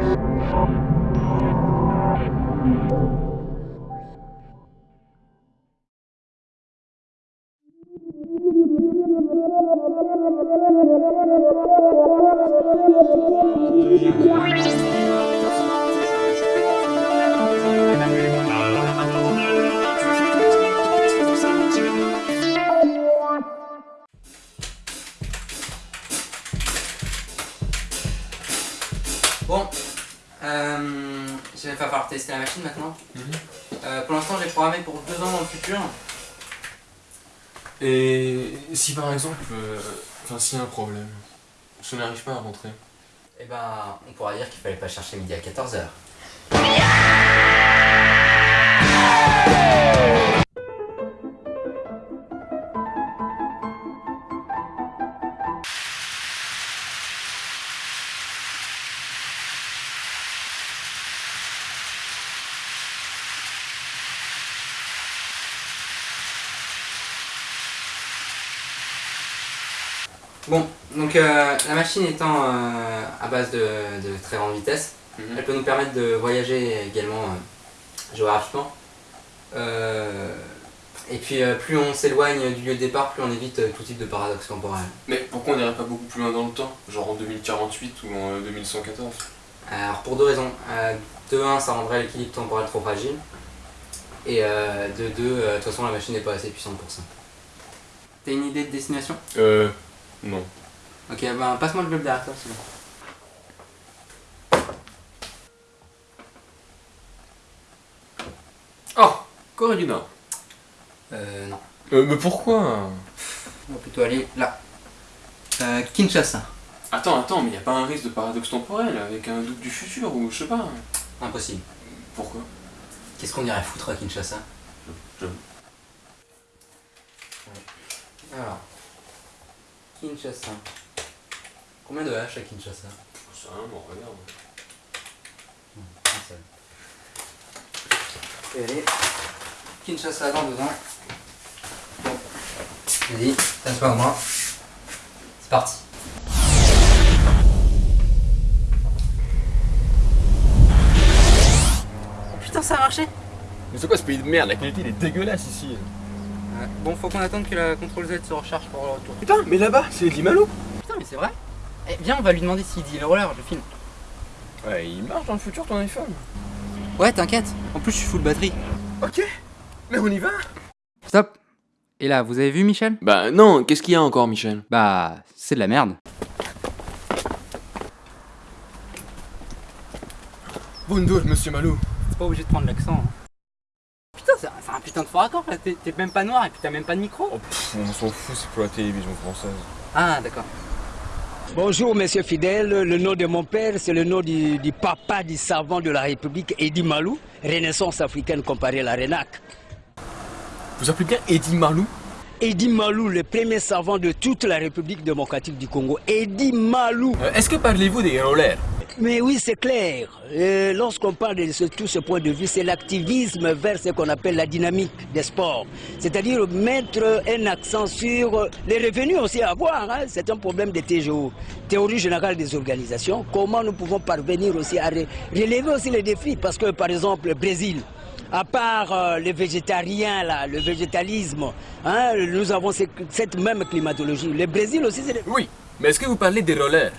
Bon, euh, il va falloir tester la machine maintenant. Euh, pour l'instant, j'ai programmé pour deux ans dans le futur. Et si par exemple, euh, enfin s'il y a un problème, je n'arrive pas à rentrer. Et ben, on pourra dire qu'il fallait pas chercher midi à 14h. Bon, donc euh, la machine étant euh, à base de, de très grande vitesse, Mhm. elle peut nous permettre de voyager également euh, géographiquement. Euh, et puis euh, plus on s'éloigne du lieu de départ, plus on évite euh, tout type de paradoxe temporel. Mais pourquoi on n'irait pas beaucoup plus loin dans le temps Genre en 2048 ou en euh, 2114 Alors pour deux raisons. Euh, de un, ça rendrait l'équilibre temporel trop fragile. Et euh, de deux, euh, de toute façon la machine n'est pas assez puissante pour ça. T'as une idée de destination? Euh... Non. Ok, ben passe-moi le globe derrière toi, c'est bon. Oh Corée du Nord Euh, non. Euh, mais pourquoi? On va plutôt aller là. Euh, Kinshasa. Attends, attends, mais y a pas un risque de paradoxe temporel avec un doute du futur ou je sais pas Impossible. Pourquoi? Qu'est-ce qu'on irait foutre à Kinshasa? Je... Alors. Kinshasa. Combien de H à Kinshasa? Ça, bon, regarde. Un seul. Et allez. Kinshasa dans deux ans. Bon. Vas-y, t'assois à moi. C'est parti. Putain, ça a marché Mais c'est quoi ce pays de merde La qualité elle est dégueulasse ici Bon, faut qu'on attende que la contrôle Z se recharge pour le retour. Putain, mais là-bas, c'est Eddie Malou Putain, mais c'est vrai Eh, viens, on va lui demander s'il dit le roller, je filme. Ouais, il marche dans le futur ton iPhone Ouais, t'inquiète. En plus, je suis full batterie. Ok Mais on y va Stop. Et là, vous avez vu Michel? Bah non, qu'est-ce qu'il y a encore Michel? Bah, c'est de la merde. Bonjour monsieur Malou T'es pas obligé de prendre l'accent. hein. Putain, de fort accord là. T'es même pas noir et puis t'as même pas de micro. Oh pff, on s'en fout, c'est pour la télévision française. Ah, d'accord. Bonjour, monsieur Fidèle. Le nom de mon père, c'est le nom du, du papa du savant de la République, Eddie Malou, Renaissance africaine comparée à la RENAC. Vous appelez bien Eddie Malou? Eddie Malou, le premier savant de toute la République démocratique du Congo. Eddie Malou. Euh, Est-ce que parlez-vous des rollers Mais oui, c'est clair. Euh, Lorsqu'on parle de ce- tout ce point de vue, c'est l'activisme vers ce qu'on appelle la dynamique des sports. C'est-à-dire mettre un accent sur les revenus aussi à avoir. hein. C'est un problème de TGO, théorie générale des organisations. Comment nous pouvons parvenir aussi à re- relever aussi les défis? Parce que, par exemple, le Brésil, à part euh, les végétariens, là, le végétalisme, hein, nous avons ce- cette même climatologie. Le Brésil aussi, c'est Oui, mais est-ce que vous parlez des rollers?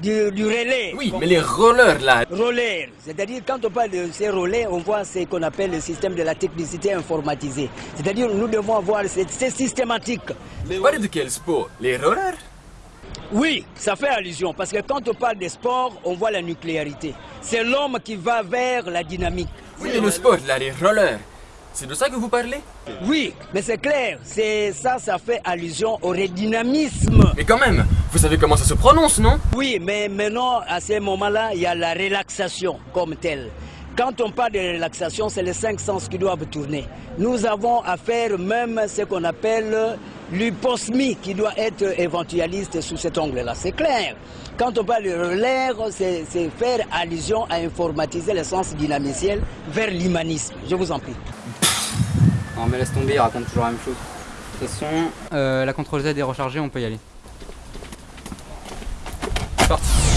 Du, du relais. Oui, mais les rollers là Roller, c'est-à-dire quand on parle de ces relais, on voit ce qu'on appelle le système de la technicité informatisée. C'est-à-dire nous devons avoir c'est c'est systématique. Vous parlez de quel sport? Les rollers? Oui, ça fait allusion parce que quand on parle des sports, on voit la nucléarité. C'est l'homme qui va vers la dynamique. Oui, mais le sport là, les rollers. C'est de ça que vous parlez? Oui, mais c'est clair, c'est ça, ça fait allusion au redynamisme. Mais quand même, vous savez comment ça se prononce, non? Oui, mais maintenant, à ce moment-là, il y a la relaxation comme telle. Quand on parle de relaxation, c'est les cinq sens qui doivent tourner. Nous avons à faire même ce qu'on appelle l'hyposmie qui doit être éventualiste sous cet angle-là. C'est clair. Quand on parle de l'air, c'est faire allusion à informatiser le sens dynamiciel vers l'humanisme. Je vous en prie. Non mais laisse tomber, il raconte toujours la même chose. De toute façon, euh, la CTRL Z est rechargée, on peut y aller. C'est parti